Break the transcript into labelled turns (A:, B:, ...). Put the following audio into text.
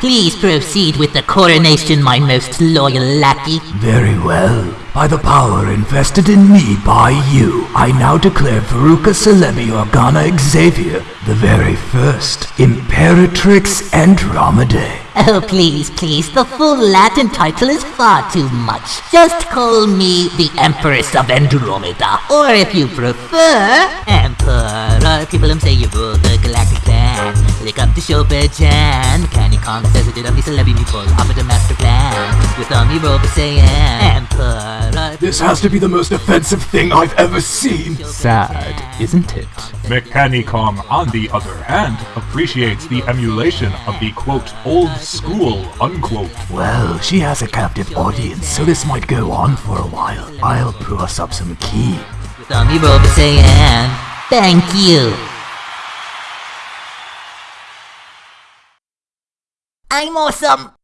A: Please proceed with the coronation, my most loyal lackey.
B: Very well. By the power invested in me by you, I now declare Veruca Celebi Organa Xavier the very first Imperatrix Andromedae.
A: Oh, please, please, the full Latin title is far too much. Just call me the Empress of Andromeda, or if you prefer, Emperor. People say you rule the Chopin Jan. Candy Kong says it did up the celebrity people, offer the master plan. With Omni Robo saying, Emperor.
B: This has to be the most offensive thing I've ever seen.
C: Sad, isn't it?
D: Mechanicom, on the other hand, appreciates the emulation of the quote, old school, unquote.
B: Well, she has a captive audience, so this might go on for a while. I'll brew us up some key.
A: With Omni Robo saying, Thank you. I'm awesome.